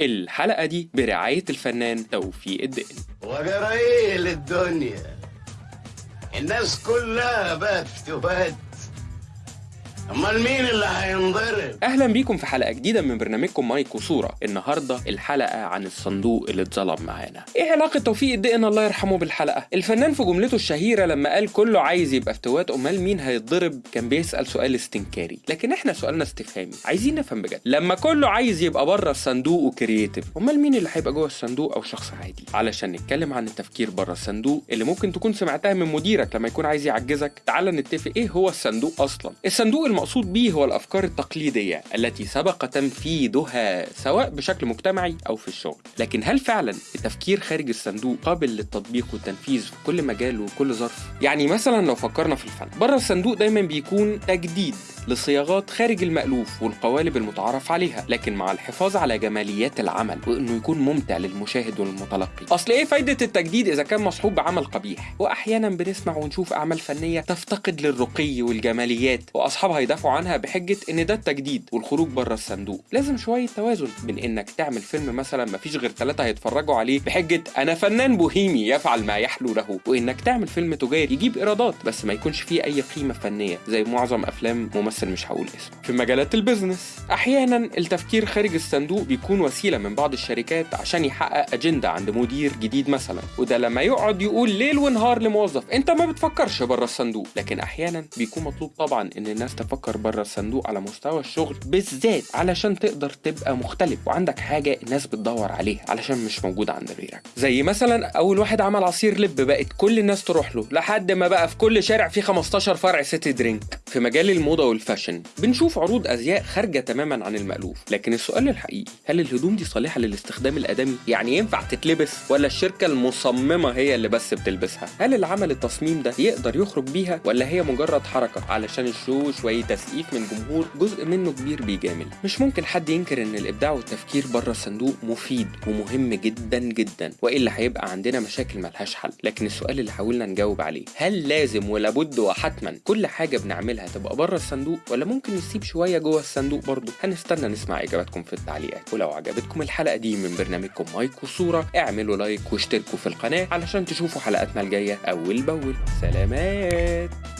الحلقة دي برعاية الفنان توفيق الدقن وجرى إيه للدنيا. الناس كلها بقت فتوات أمال مين اللي هينضرب؟ أهلا بيكم في حلقة جديدة من برنامجكم مايك وصورة النهاردة الحلقة عن الصندوق اللي اتظلم معانا. إيه علاقة توفيق الدقن الله يرحمه بالحلقة. الفنان في جملته الشهيرة لما قال كله عايز يبقى فتوات أمال مين هيتضرب؟ كان بيسأل سؤال استنكاري. لكن إحنا سؤالنا استفهامي. عايزين نفهم بجد. لما كله عايز يبقى بره الصندوق و creative أمال مين اللي هيبقى جوه الصندوق أو شخص عادي؟ علشان نتكلم عن التفكير بره الصندوق اللي ممكن تكون سمعتها من مديرك لما يكون عايز يعجزك تعال نتفق إيه هو الصندوق أصلا. الصندوق المقصود به هو الأفكار التقليدية التي سبق تنفيذها سواء بشكل مجتمعي أو في الشغل. لكن هل فعلا التفكير خارج الصندوق قابل للتطبيق والتنفيذ في كل مجال وكل ظرف؟ يعني مثلا لو فكرنا في الفن بره الصندوق دايما بيكون تجديد لصياغات خارج المألوف والقوالب المتعارف عليها لكن مع الحفاظ على جماليات العمل وإنه يكون ممتع للمشاهد والمتلقي. أصل إيه فايدة التجديد إذا كان مصحوب بعمل قبيح؟ وأحيانا بنسمع ونشوف أعمال فنية تفتقد للرقي والجماليات وأصحابها يدافعوا عنها بحجة إن ده التجديد والخروج بره الصندوق. لازم شوية توازن بين إنك تعمل فيلم مثلا مفيش غير ثلاثة هيتفرجوا عليه بحجة أنا فنان بوهيمي يفعل ما يحلو له وإنك تعمل فيلم تجاري يجيب إيرادات بس ما يكونش فيه أي قيمة فنية زي معظم أفلام ممثل مش هقول اسمه. في مجالات ال business. أحيانا التفكير خارج الصندوق بيكون وسيلة من بعض الشركات عشان يحقق أجندة عند مدير جديد مثلا. وده لما يقعد يقول ليل ونهار لموظف أنت ما بتفكرش بره الصندوق. لكن أحيانا بيكون مطلوب طبعا إن الناس تفكر بره الصندوق على مستوى الشغل بالذات علشان تقدر تبقى مختلف وعندك حاجة الناس بتدور عليها علشان مش موجودة عند غيرك. زي مثلا أول واحد عمل عصير لب بقت كل الناس تروح له لحد ما بقى في كل شارع فيه 15 فرع City Drink في مجال الموضة وال fashion بنشوف عروض أزياء خارجة تماما عن المألوف لكن السؤال الحقيقي هل الهدوم دي صالحة للاستخدام الآدمي؟ يعني ينفع تتلبس ولا الشركة المصممة هي اللي بس بتلبسها؟ هل اللي عمل التصميم ده يقدر يخرج بيها ولا هي مجرد حركة؟ علشان ال show شوية تسقيف من جمهور جزء منه كبير بيجامل. مش ممكن حد ينكر إن الإبداع والتفكير بره الصندوق مفيد ومهم جدا جدا وإلا هيبقى عندنا مشاكل ملهاش حل. لكن السؤال اللي حاولنا نجاوب عليه هل لازم ولابد وحتما كل حاجة بنعملها تبقى بره الصندوق ولا ممكن نسيب شوية جوه الصندوق برضه هنستنى نسمع إجاباتكم في التعليقات ولو عجبتكم الحلقة دي من برنامجكم مايك وصوره اعملوا like واشتركوا في القناة علشان تشوفوا حلقاتنا الجاية أول بأول. سلامات!